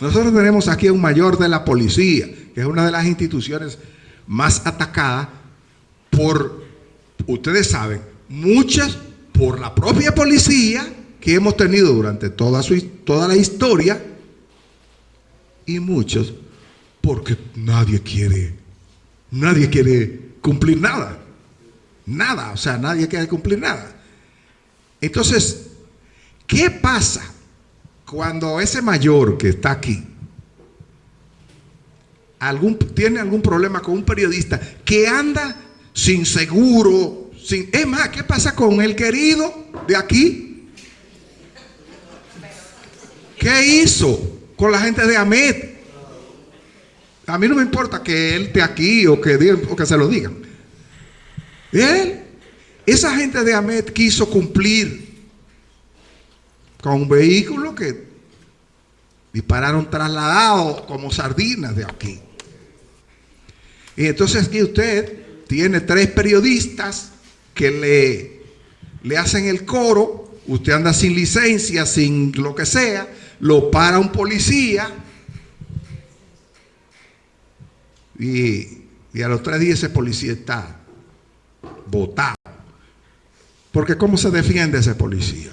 Nosotros tenemos aquí a un mayor de la policía, que es una de las instituciones más atacadas por, ustedes saben, muchas por la propia policía que hemos tenido durante toda, su, toda la historia y muchos porque nadie quiere, nadie quiere cumplir nada. Nada, o sea, nadie quiere cumplir nada. Entonces, ¿qué pasa cuando ese mayor que está aquí tiene algún problema con un periodista que anda sin seguro, sin... Es más, ¿qué pasa con el querido de aquí? ¿Qué hizo con la gente de Amet? A mí no me importa que él esté aquí o que, que se lo digan. Él, esa gente de Amet quiso cumplir con un vehículo que dispararon trasladados como sardinas de aquí. Y entonces aquí usted tiene tres periodistas que le, le hacen el coro, usted anda sin licencia, sin lo que sea, lo para un policía y, y a los tres días ese policía está votado. Porque ¿cómo se defiende ese policía?